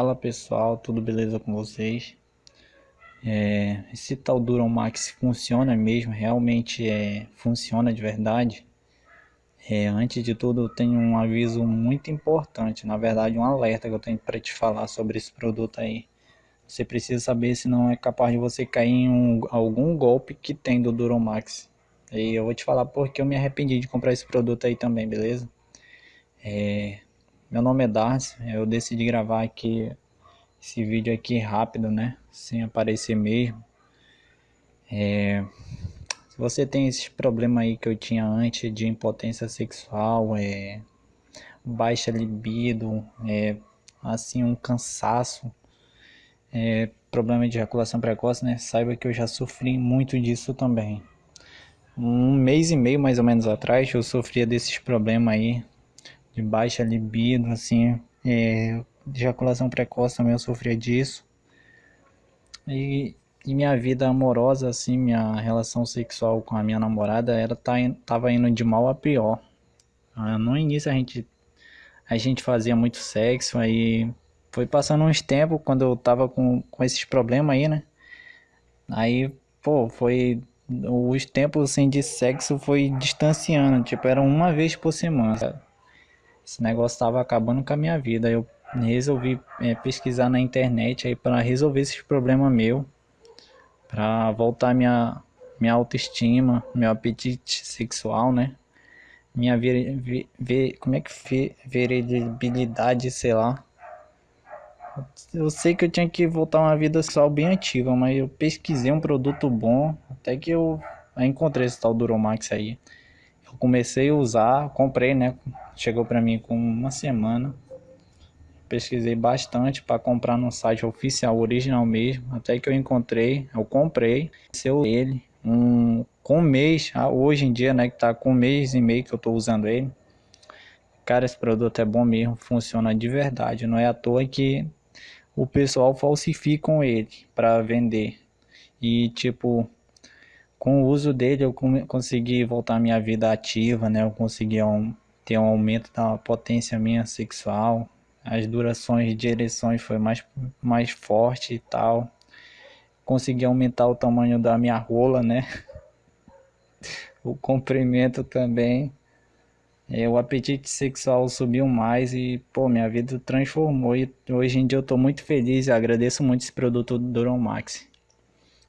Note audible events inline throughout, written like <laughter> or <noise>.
Fala pessoal, tudo beleza com vocês? É, esse tal Duron Max funciona mesmo, realmente é, funciona de verdade? É, antes de tudo, eu tenho um aviso muito importante, na verdade, um alerta que eu tenho para te falar sobre esse produto aí. Você precisa saber se não é capaz de você cair em um, algum golpe que tem do Duron Max. E eu vou te falar porque eu me arrependi de comprar esse produto aí também, beleza? É, meu nome é Darcy, eu decidi gravar aqui esse vídeo aqui rápido, né? Sem aparecer mesmo. É, se você tem esses problemas aí que eu tinha antes de impotência sexual, é, baixa libido, é, assim um cansaço, é, problema de ejaculação precoce, né? Saiba que eu já sofri muito disso também. Um mês e meio mais ou menos atrás eu sofria desses problemas aí de baixa libido, assim, é, ejaculação precoce também eu sofria disso. E, e, minha vida amorosa, assim, minha relação sexual com a minha namorada, era tá, tava indo de mal a pior. Ah, no início a gente, a gente fazia muito sexo, aí foi passando uns tempos quando eu tava com, com esses problemas aí, né? Aí, pô, foi os tempos assim de sexo foi distanciando, tipo, era uma vez por semana. Esse negócio estava acabando com a minha vida. Eu resolvi é, pesquisar na internet aí para resolver esses problemas meu, para voltar minha minha autoestima, meu apetite sexual, né? Minha ver, ver, como é que veribilidade, sei lá. Eu sei que eu tinha que voltar uma vida sexual bem ativa, mas eu pesquisei um produto bom, até que eu encontrei esse tal Duromax aí. Eu comecei a usar, comprei, né? Chegou para mim com uma semana. Pesquisei bastante para comprar no site oficial, original mesmo. Até que eu encontrei, eu comprei. Seu ele, um com um mês, ah, hoje em dia, né, que tá com um mês e meio que eu tô usando ele. Cara, esse produto é bom mesmo, funciona de verdade. Não é à toa que o pessoal falsifica ele para vender. E tipo, com o uso dele eu consegui voltar minha vida ativa, né? Eu consegui um, ter um aumento da potência minha sexual, as durações de ereções foi mais, mais forte e tal. Consegui aumentar o tamanho da minha rola, né? <laughs> o comprimento também. É, o apetite sexual subiu mais e, pô, minha vida transformou. E hoje em dia eu tô muito feliz e agradeço muito esse produto do Duron Max.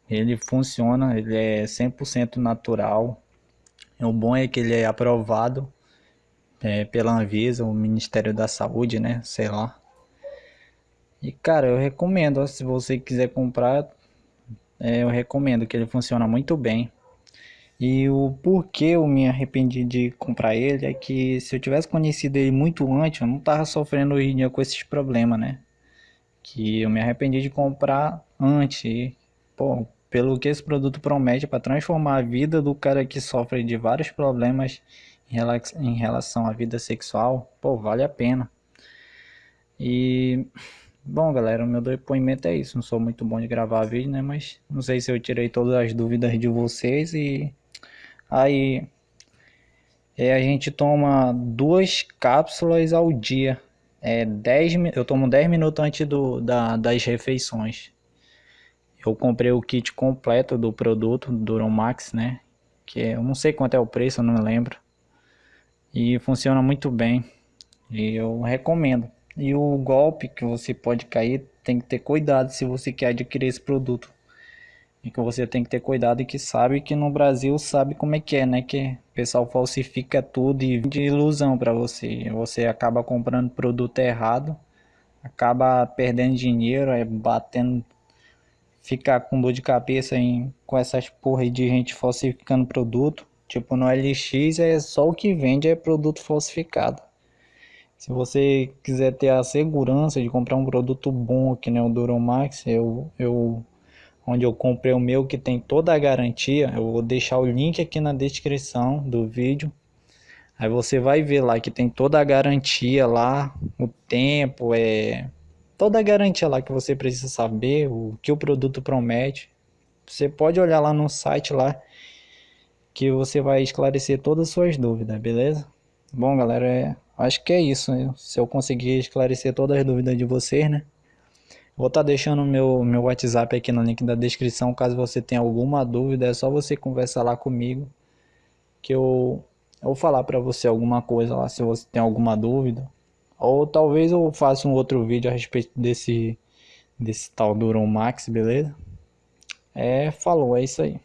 Ele funciona, ele é 100% natural. O bom é que ele é aprovado é, pela Anvisa, o Ministério da Saúde, né? Sei lá. E cara, eu recomendo, se você quiser comprar, é, eu recomendo que ele funciona muito bem. E o porquê eu me arrependi de comprar ele é que se eu tivesse conhecido ele muito antes, eu não tava sofrendo hoje em dia com esses problemas, né? Que eu me arrependi de comprar antes. E, pô, pelo que esse produto promete para transformar a vida do cara que sofre de vários problemas em relação à vida sexual, pô, vale a pena. E bom, galera, o meu depoimento é isso. Não sou muito bom de gravar vídeo, né, mas não sei se eu tirei todas as dúvidas de vocês e aí é, a gente toma duas cápsulas ao dia. É 10, eu tomo 10 minutos antes do, da, das refeições. Eu comprei o kit completo do produto, do Duron Max, né? Que é, eu não sei quanto é o preço, eu não lembro. E funciona muito bem. E eu recomendo. E o golpe que você pode cair, tem que ter cuidado se você quer adquirir esse produto. E que você tem que ter cuidado e que sabe que no Brasil sabe como é que é, né? Que o pessoal falsifica tudo e de ilusão para você. Você acaba comprando produto errado, acaba perdendo dinheiro, é batendo ficar com dor de cabeça em, com essas porra de gente falsificando produto. Tipo, no LX é só o que vende é produto falsificado. Se você quiser ter a segurança de comprar um produto bom, que nem o Duromax, eu, eu, onde eu comprei o meu que tem toda a garantia, eu vou deixar o link aqui na descrição do vídeo. Aí você vai ver lá que tem toda a garantia lá, o tempo, é toda a garantia lá que você precisa saber, o que o produto promete. Você pode olhar lá no site lá que você vai esclarecer todas as suas dúvidas, beleza? Bom, galera, é, acho que é isso. Né? Se eu conseguir esclarecer todas as dúvidas de vocês, né? Vou estar tá deixando meu meu WhatsApp aqui no link da descrição, caso você tenha alguma dúvida, é só você conversar lá comigo que eu vou falar para você alguma coisa lá se você tem alguma dúvida. Ou talvez eu faça um outro vídeo a respeito desse desse tal Duron Max, beleza? É, falou, é isso aí.